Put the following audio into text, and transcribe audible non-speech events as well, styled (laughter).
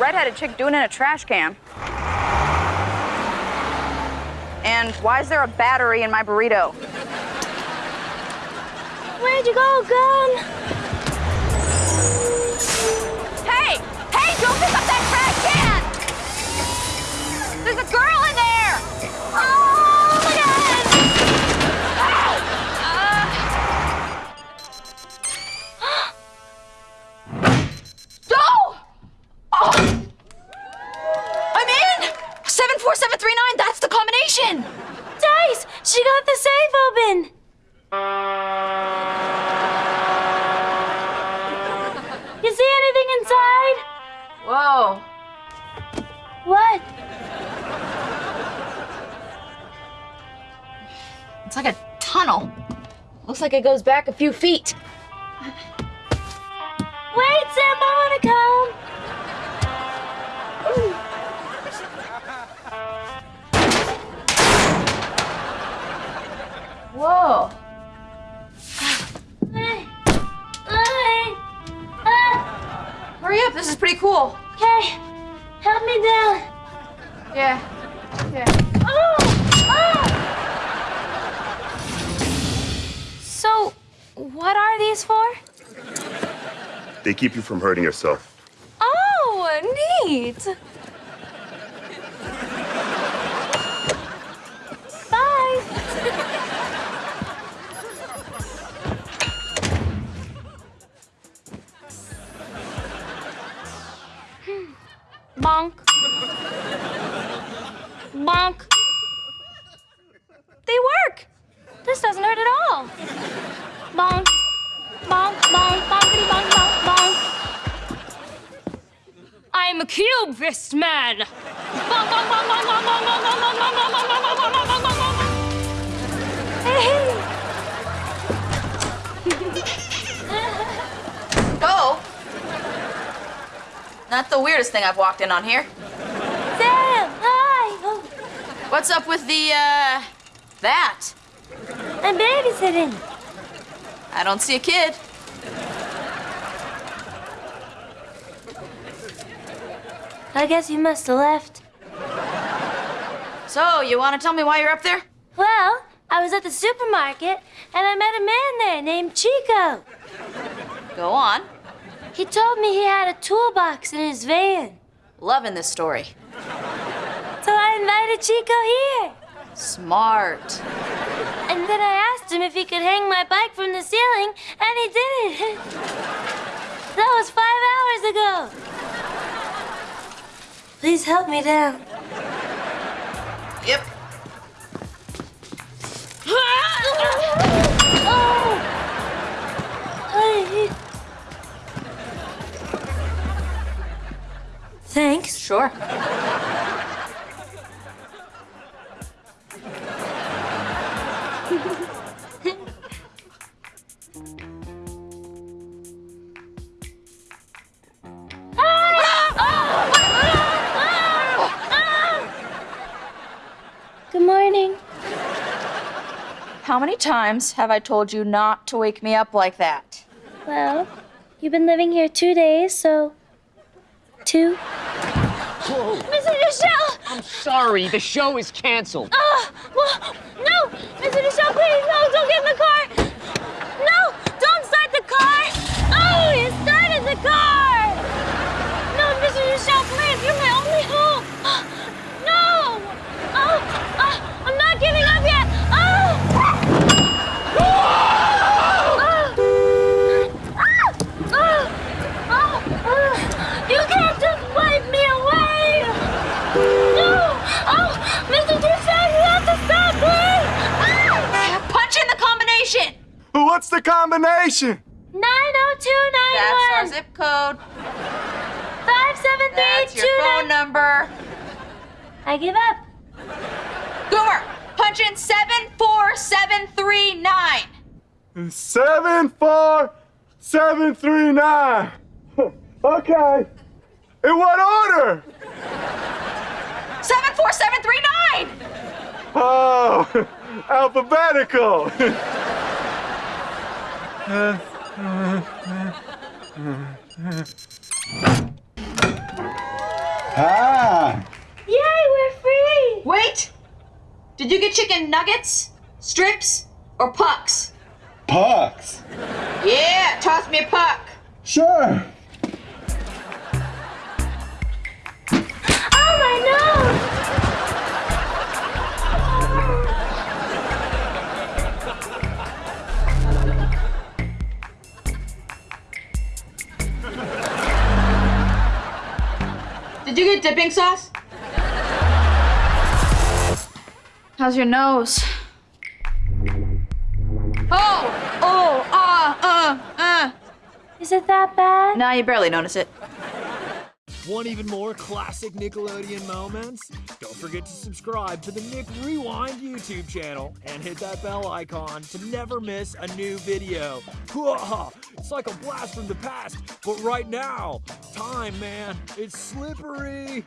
redheaded chick doing in a trash can? And why is there a battery in my burrito? Where'd you go, gun? Hey! Hey, don't pick up that trash can! There's a girl in there! Oh, my God! Uh. (gasps) No! Oh! I'm in! 74739, that's the combination! Dice! She got the safe open! You see anything inside? Whoa. What? It's like a tunnel. Looks like it goes back a few feet. Wait, Sam, I wanna come. This is pretty cool. Okay. Help me down. Yeah. Yeah. Oh! Oh! So, what are these for? They keep you from hurting yourself. Oh, neat. Bonk. Bonk. They work. This doesn't hurt at all. Bonk. Bonk, bonk, bonkity bonk, bonk, bonk. I'm a cube fist man. Bonk, bonk, bonk, bonk, bonk, bonk, bonk, bonk, bonk, bonk, the weirdest thing I've walked in on here. Sam, hi. Oh, What's up with the, uh, that? I'm babysitting. I don't see a kid. I guess you must have left. So, you want to tell me why you're up there? Well, I was at the supermarket and I met a man there named Chico. Go on. He told me he had a toolbox in his van. Loving this story. So I invited Chico here. Smart. And then I asked him if he could hang my bike from the ceiling, and he did it. (laughs) that was five hours ago. Please help me down. Yep. Thanks. Sure. Good morning. How many times have I told you not to wake me up like that? Well, you've been living here two days, so two. Whoa. Mr. Michelle! I'm sorry, the show is canceled. Oh, well, no! Mr. Michelle, please, no, don't get in the car! No, don't start the car! Oh, you started the car! No, Mr. Michelle, please, you're my only hope! No! Oh, oh, I'm not giving up yet! Oh! Oh! Ah! Oh! Oh! Oh! You can't just wipe me away! No! Oh! Mr. Michelle, you have to stop, please! Ah! Punch in the combination! What's the combination? 90291! That's our zip code. That's your 57329. phone number. I give up. Goomer, punch in 74739. Seven four seven three nine. (laughs) okay. In what order? 74739! Oh, (laughs) alphabetical. (laughs) Ah! Yay, we're free! Wait! Did you get chicken nuggets, strips, or pucks? Pucks! Yeah, toss me a puck. Sure! Did you get dipping sauce? How's your nose? Oh! Oh! Ah! Uh! Uh! Is it that bad? Now you barely notice it. Want even more classic Nickelodeon moments? Don't forget to subscribe to the Nick Rewind YouTube channel and hit that bell icon to never miss a new video. (laughs) It's like a blast from the past, but right now, time, man, it's slippery.